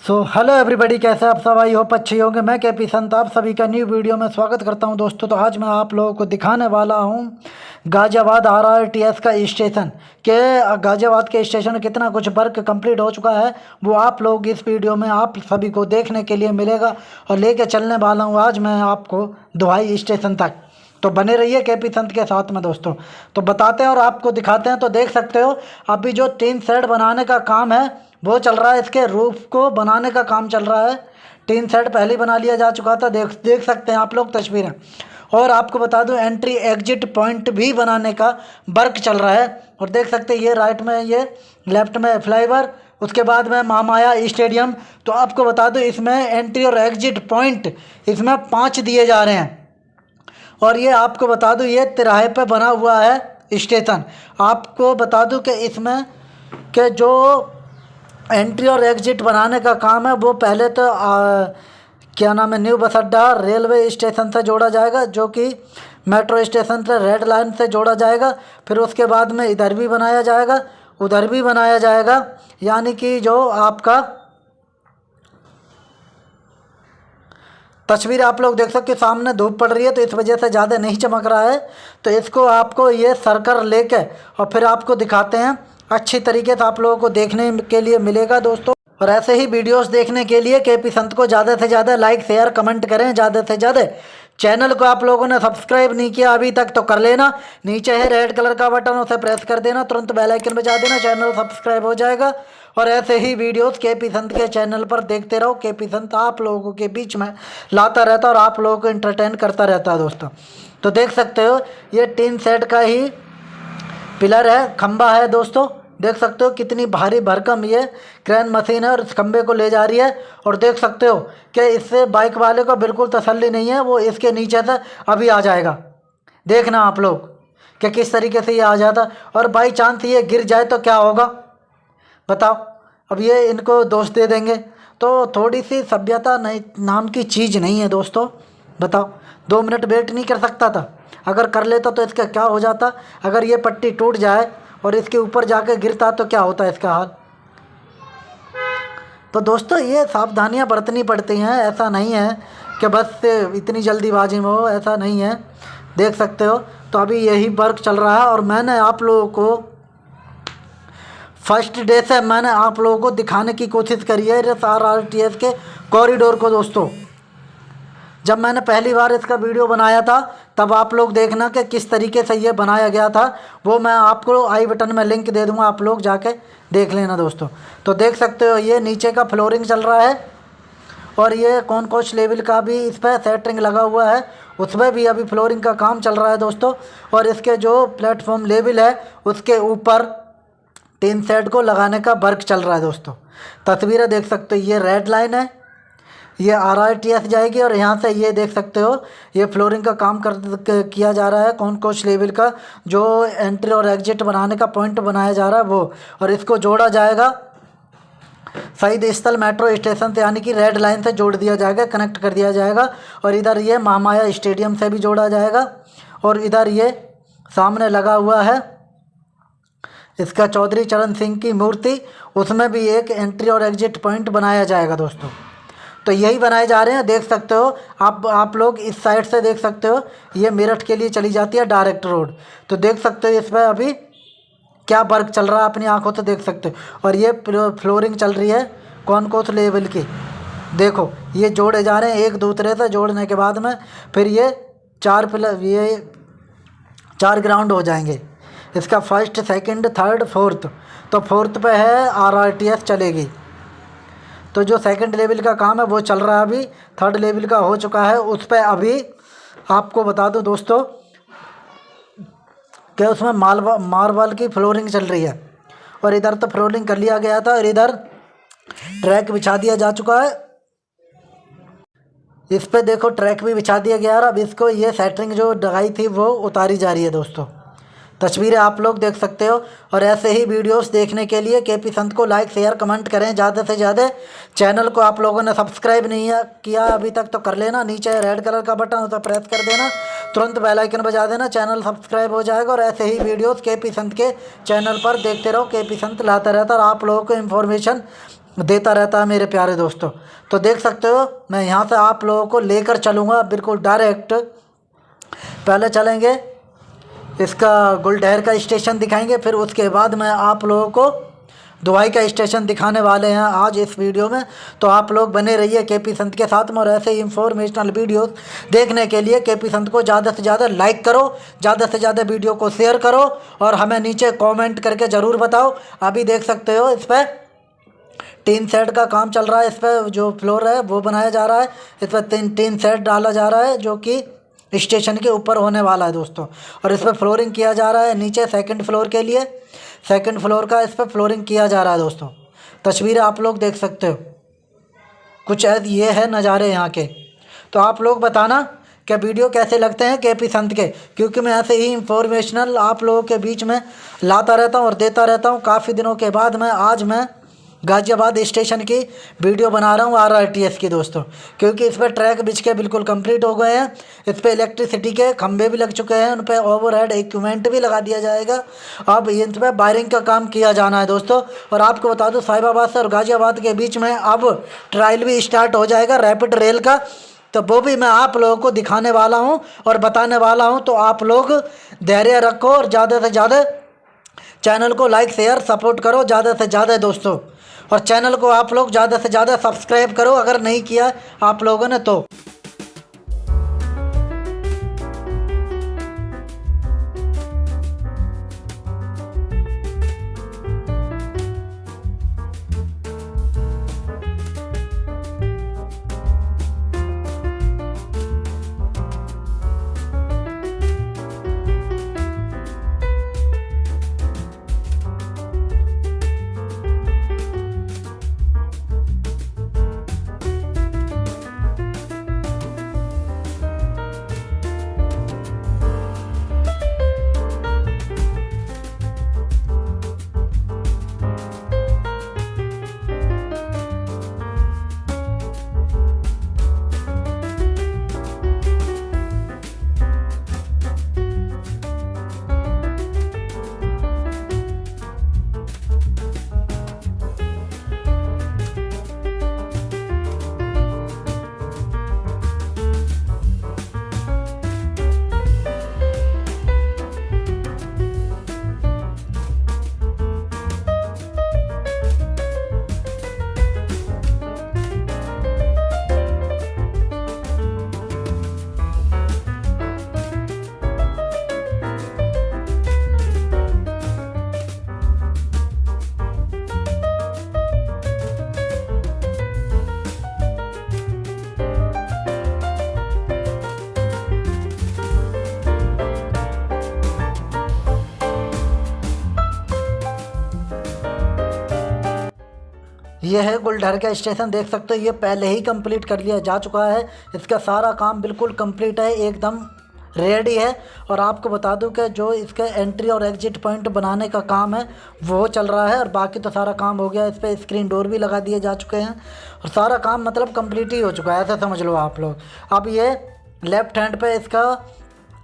So hello everybody कैसे आप सब? आई होप अच्छे होंगे। मैं के पी संत, आप सभी का न्यू वीडियो में स्वागत करता हूँ दोस्तों। तो आज मैं आप लोगों को दिखाने वाला हूँ Ghaziabad R R T S का स्टेशन के, गाजियाबाद के स्टेशन कितना कुछ वर्क कंप्लीट हो चुका है, वो आप लोग इस वीडियो में आप सभी को देखने के लिए मिलेगा और लेके चलने वाला हूँ आज मैं आपको दुहाई स्टेशन तक। तो बने रहिए के पी संत के साथ में दोस्तों। तो बताते हैं और आपको दिखाते हैं। तो देख सकते हो, अभी जो टीन सेट बनाने का काम है वो चल रहा है, इसके रूफ को बनाने का काम चल रहा है। टीन सेट पहले बना लिया जा चुका था, देख देख सकते हैं आप लोग तस्वीरें। और आपको बता दूँ एंट्री एग्जिट पॉइंट भी बनाने का वर्क चल रहा है। और देख सकते हैं, ये राइट में, ये लेफ़्ट में फ्लाईवर उसके बाद में महामाया स्टेडियम तो आपको बता दूँ, इसमें एंट्री और एग्जिट पॉइंट इसमें पाँच दिए जा रहे हैं। और ये आपको बता दूँ, ये तिराहे पे बना हुआ है स्टेशन। आपको बता दूँ कि इसमें के जो एंट्री और एग्जिट बनाने का काम है। वो पहले तो आ, क्या नाम है न्यू बस अड्डा रेलवे स्टेशन से जोड़ा जाएगा जो कि मेट्रो स्टेशन से रेड लाइन से जोड़ा जाएगा। फिर उसके बाद में इधर भी बनाया जाएगा उधर भी बनाया जाएगा। यानी कि जो आपका तस्वीर आप लोग देख सकते सामने धूप पड़ रही है तो इस वजह से ज़्यादा नहीं चमक रहा है। तो इसको आपको ये सरकर लेके और फिर आपको दिखाते हैं। अच्छी तरीके से आप लोगों को देखने के लिए मिलेगा दोस्तों। और ऐसे ही वीडियोस देखने के लिए के पी संत को ज़्यादा से ज़्यादा लाइक शेयर कमेंट करें, ज़्यादा से ज़्यादा। चैनल को आप लोगों ने सब्सक्राइब नहीं किया अभी तक तो कर लेना। नीचे है रेड कलर का बटन उसे प्रेस कर देना। तुरंत बेल आइकन बजा देना चैनल सब्सक्राइब हो जाएगा। और ऐसे ही वीडियोस के पी संत के चैनल पर देखते रहो। के पी संत आप लोगों के बीच में लाता रहता और आप लोगों को इंटरटेन करता रहता है दोस्तों। तो देख सकते हो, ये टीन सेट का ही पिलर है, खंबा है दोस्तों। देख सकते हो कितनी भारी भरकम ये क्रेन मशीन है और इस खंबे को ले जा रही है। और देख सकते हो कि इससे बाइक वाले को बिल्कुल तसल्ली नहीं है, वो इसके नीचे से अभी आ जाएगा। देखना आप लोग कि किस तरीके से ये आ जाता। और बाई चांस ये गिर जाए तो क्या होगा? बताओ। अब ये इनको दोष दे देंगे। तो थोड़ी सी सभ्यता नहीं नाम की चीज़ नहीं है दोस्तों। बताओ। दो मिनट वेट नहीं कर सकता था। अगर कर लेता तो इसका क्या हो जाता? अगर ये पट्टी टूट जाए और इसके ऊपर जाकर गिरता तो क्या होता है इसका हाल? तो दोस्तों, ये सावधानियाँ बरतनी पड़ती हैं। ऐसा नहीं है कि बस इतनी जल्दीबाजी में हो, ऐसा नहीं है। देख सकते हो तो अभी यही वर्क चल रहा है और मैंने आप लोगों को फ़र्स्ट डे से मैंने आप लोगों को दिखाने की कोशिश करी है आर आर टी एस के कॉरिडोर को, दोस्तों। जब मैंने पहली बार इसका वीडियो बनाया था, तब आप लोग देखना कि किस तरीके से ये बनाया गया था। वो मैं आपको आई बटन में लिंक दे दूँगा, आप लोग जाके देख लेना दोस्तों। तो देख सकते हो, ये नीचे का फ्लोरिंग चल रहा है और ये कौन कोच लेवल का भी इस पर सेटरिंग लगा हुआ है उसमें भी अभी फ्लोरिंग का काम चल रहा है दोस्तों। और इसके जो प्लेटफॉर्म लेवल है, उसके ऊपर टीन सेट को लगाने का वर्क चल रहा है दोस्तों। तस्वीरें देख सकते हो, ये रेड लाइन है ये आर आई टी एस जाएगी और यहाँ से ये देख सकते हो, ये फ्लोरिंग का काम कर, किया जा रहा है, कौन कोच लेवल का, जो एंट्री और एग्जिट बनाने का पॉइंट बनाया जा रहा है वो, और इसको जोड़ा जाएगा। शहीद स्थल मेट्रो स्टेशन से, यानी कि रेड लाइन से जोड़ दिया जाएगा कनेक्ट कर दिया जाएगा, और इधर ये महामाया स्टेडियम से भी जोड़ा जाएगा, और इधर ये सामने लगा हुआ है, इसका चौधरी चरण सिंह की मूर्ति, उसमें भी एक एंट्री और एग्जिट पॉइंट बनाया जाएगा दोस्तों। तो यही बनाए जा रहे हैं। देख सकते हो, आप आप लोग इस साइड से देख सकते हो, ये मेरठ के लिए चली जाती है डायरेक्ट रोड। तो देख सकते हो इसमें अभी क्या वर्क चल रहा है, अपनी आँखों से देख सकते हो। और ये फ्लोरिंग चल रही है कौन कौन से लेवल की? देखो, ये जोड़े जा रहे हैं एक दूसरे से जोड़ने के बाद में, फिर ये चार प्लस ये चार ग्राउंड हो जाएँगे। इसका फ़र्स्ट, सेकंड, थर्ड, फोर्थ। तो फोर्थ पे है, आर आर टी एस चलेगी। तो जो सेकंड लेवल का काम है, वो चल रहा है अभी। थर्ड लेवल का हो चुका है, उस पर अभी आपको बता दूँ दोस्तों कि उसमें मालवा मार्बल की फ्लोरिंग चल रही है। और इधर तो फ्लोरिंग कर लिया गया था और इधर ट्रैक बिछा दिया जा चुका है। इस पर देखो ट्रैक भी बिछा दिया गया और अब इसको ये सेटरिंग जो लगाई थी, वो उतारी जा रही है दोस्तों। तस्वीरें आप लोग देख सकते हो। और ऐसे ही वीडियोस देखने के लिए के पी संत को लाइक शेयर कमेंट करें ज़्यादा से ज़्यादा। चैनल को आप लोगों ने सब्सक्राइब नहीं किया अभी तक तो कर लेना। नीचे रेड कलर का बटन उसे प्रेस कर देना। तुरंत बेल आइकन बजा देना चैनल सब्सक्राइब हो जाएगा। और ऐसे ही वीडियोज़ के पी संत के चैनल पर देखते रहो। के पी संत लाता रहता और आप लोगों को इन्फॉर्मेशन देता रहता है मेरे प्यारे दोस्तों। तो देख सकते हो, मैं यहाँ से आप लोगों को लेकर चलूँगा। बिल्कुल डायरेक्ट पहले चलेंगे। इसका गुलडहर का स्टेशन दिखाएँगे, फिर उसके बाद मैं आप लोगों को दुबई का स्टेशन दिखाने वाले हैं आज इस वीडियो में। तो आप लोग बने रहिए के पी संत के साथ में और ऐसे ही इंफॉर्मेशनल वीडियोस देखने के लिए के पी संत को ज़्यादा से ज़्यादा लाइक करो, ज़्यादा से ज़्यादा वीडियो को शेयर करो और हमें नीचे कमेंट करके ज़रूर बताओ। अभी देख सकते हो इस पर टीन सेट का काम चल रहा है इस पर जो फ्लोर है वो बनाया जा रहा है। इस पर तीन, टीन सेट डाला जा रहा है, जो कि स्टेशन के ऊपर होने वाला है दोस्तों। और इस पर फ्लोरिंग किया जा रहा है नीचे सेकंड फ्लोर के लिए। सेकंड फ्लोर का इस पर फ्लोरिंग किया जा रहा है दोस्तों। तस्वीरें आप लोग देख सकते हो। कुछ ये है नज़ारे यहाँ के। तो आप लोग बताना क्या वीडियो कैसे लगते हैं के पी संत के? क्योंकि मैं ऐसे ही इंफॉर्मेशनल आप लोगों के बीच में लाता रहता हूँ और देता रहता हूँ। काफ़ी दिनों के बाद मैं, आज मैं गाज़ियाबाद स्टेशन की वीडियो बना रहा हूँ आर आर टी एस की दोस्तों, क्योंकि इस पर ट्रैक बिछ के बिल्कुल कंप्लीट हो गए हैं। इस पर इलेक्ट्रिसिटी के खंभे भी लग चुके हैं, उन पर ओवर हेड इक्विपमेंट भी लगा दिया जाएगा। अब इन पर वायरिंग का काम किया जाना है दोस्तों, और आपको बता दूँ, साहिबाबाद से और गाज़ियाबाद के बीच में अब ट्रायल भी स्टार्ट हो जाएगा रैपिड रेल का। तो वो भी मैं आप लोगों को दिखाने वाला हूँ और बताने वाला हूँ तो आप लोग धैर्य रखो और ज़्यादा से ज़्यादा चैनल को लाइक शेयर सपोर्ट करो, ज़्यादा से ज़्यादा दोस्तों। और चैनल को आप लोग ज़्यादा से ज़्यादा सब्सक्राइब करो। अगर नहीं किया आप लोगों ने तो। ये है गुलडहर का स्टेशन, देख सकते हो, ये पहले ही कंप्लीट कर लिया जा चुका है। इसका सारा काम बिल्कुल कंप्लीट है, एकदम रेडी है। और आपको बता दूँ कि जो इसका एंट्री और एग्जिट पॉइंट बनाने का काम है, वो चल रहा है। और बाकी तो सारा काम हो गया, इस पर स्क्रीन डोर भी लगा दिए जा चुके हैं। और सारा काम मतलब कंप्लीट ही हो चुका है, ऐसा समझ लो आप लोग। अब ये लेफ़्ट हैंड पे इसका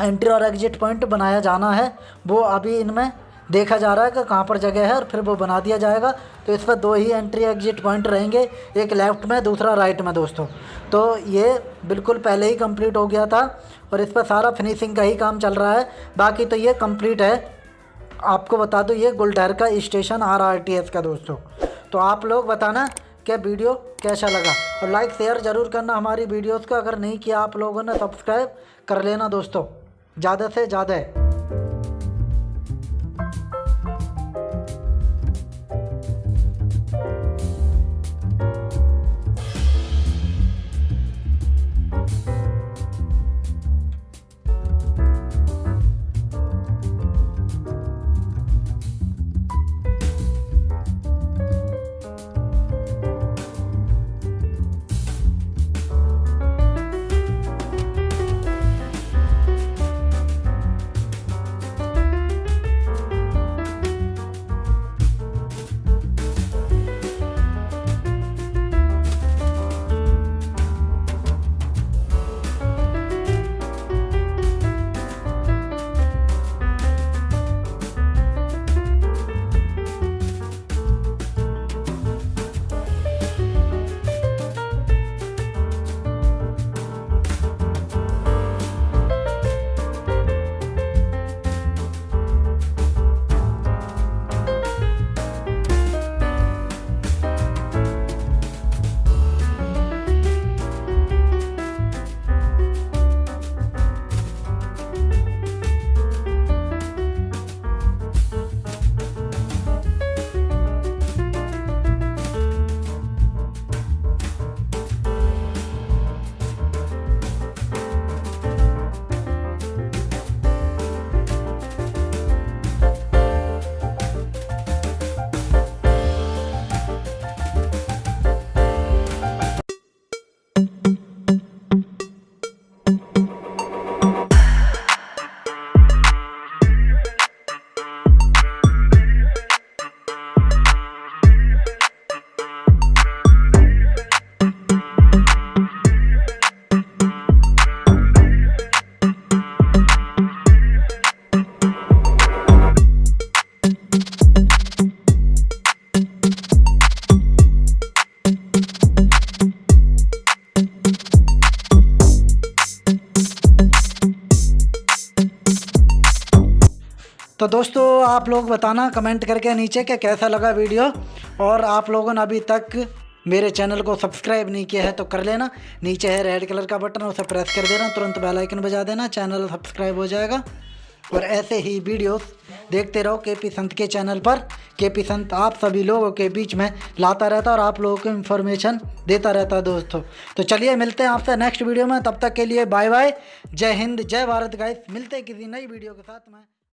एंट्री और एग्जिट पॉइंट बनाया जाना है। वो अभी इनमें देखा जा रहा है कि कहाँ पर जगह है और फिर वो बना दिया जाएगा। तो इस पर दो ही एंट्री एग्जिट पॉइंट रहेंगे, एक लेफ़्ट में, दूसरा राइट में दोस्तों। तो ये बिल्कुल पहले ही कंप्लीट हो गया था और इस पर सारा फिनिशिंग का ही काम चल रहा है। बाकी तो ये कंप्लीट है। आपको बता दो, ये गुलडहर का station R R T S का दोस्तों। तो आप लोग बताना कि वीडियो कैसा लगा। और लाइक शेयर ज़रूर करना हमारी वीडियोस को। अगर नहीं किया आप लोगों ने सब्सक्राइब कर लेना दोस्तों। ज़्यादा से ज़्यादा। दोस्तों, आप लोग बताना, कमेंट करके नीचे कि कैसा लगा वीडियो। और आप लोगों ने अभी तक मेरे चैनल को सब्सक्राइब नहीं किया है तो कर लेना। नीचे है रेड कलर का बटन, उसे प्रेस कर देना। तुरंत बेल आइकन बजा देना, चैनल सब्सक्राइब हो जाएगा। और ऐसे ही वीडियोस देखते रहो के पी संत के चैनल पर। के पी संत, आप सभी लोगों के बीच में लाता रहता और आप लोगों को इन्फॉर्मेशन देता रहता दोस्तों। तो चलिए, मिलते हैं आपसे नेक्स्ट वीडियो में। तब तक के लिए बाय बाय जय हिंद, जय भारत गाइस मिलते हैं किसी नई वीडियो के साथ में।